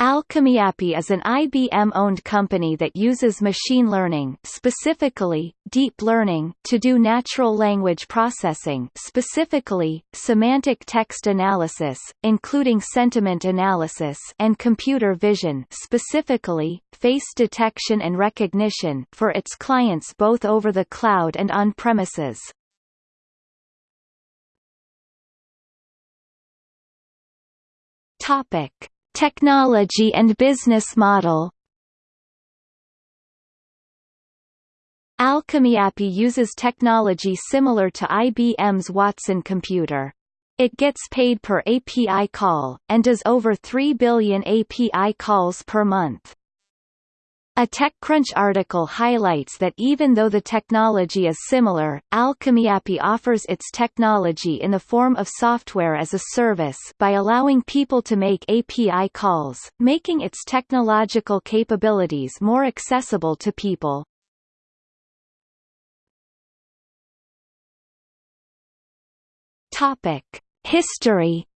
AlchemyAPI is an IBM-owned company that uses machine learning specifically, deep learning to do natural language processing specifically, semantic text analysis, including sentiment analysis and computer vision specifically, face detection and recognition for its clients both over the cloud and on-premises. Topic. Technology and business model AlchemyAPI uses technology similar to IBM's Watson computer. It gets paid per API call, and does over 3 billion API calls per month. A TechCrunch article highlights that even though the technology is similar, AlchemyAPI offers its technology in the form of software as a service by allowing people to make API calls, making its technological capabilities more accessible to people. Topic: History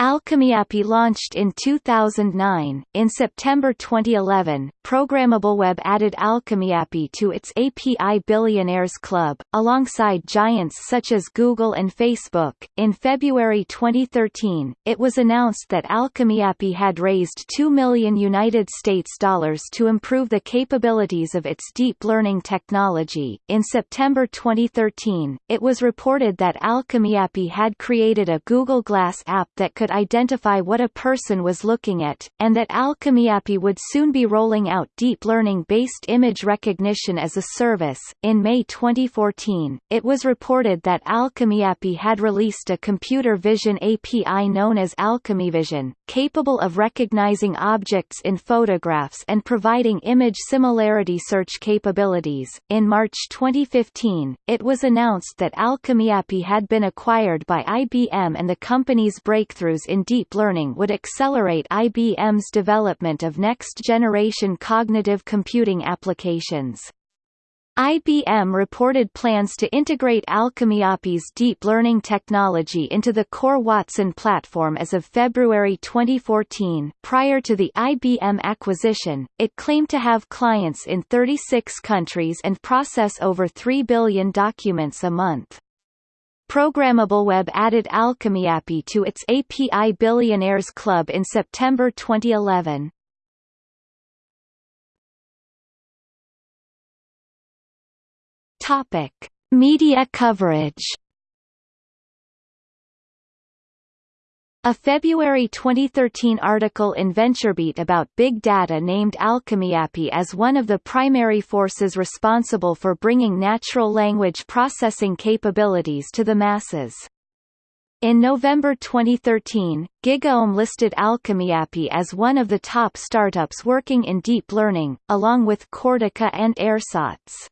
AlchemyAPI launched in 2009. In September 2011, Programmable Web added AlchemyAPI to its API Billionaires Club, alongside giants such as Google and Facebook. In February 2013, it was announced that AlchemyAPI had raised 2 million United States dollars to improve the capabilities of its deep learning technology. In September 2013, it was reported that AlchemyAPI had created a Google Glass app that could identify what a person was looking at, and that AlchemyAPI would soon be rolling out deep learning-based image recognition as a service. In May 2014, it was reported that AlchemyAPI had released a computer vision API known as AlchemyVision, capable of recognizing objects in photographs and providing image similarity search capabilities. In March 2015, it was announced that AlchemyAPI had been acquired by IBM and the company's breakthroughs in deep learning would accelerate IBM's development of next-generation cognitive computing applications. IBM reported plans to integrate AlchemyAPI's deep learning technology into the core Watson platform as of February 2014. Prior to the IBM acquisition, it claimed to have clients in 36 countries and process over 3 billion documents a month. Programmable Web added AlchemyAPI to its API Billionaires Club in September 2011. Topic: Media coverage A February 2013 article in VentureBeat about big data named AlchemyAPI as one of the primary forces responsible for bringing natural language processing capabilities to the masses. In November 2013, GigaOM listed AlchemyAPI as one of the top startups working in deep learning, along with Cortica and Ersatz.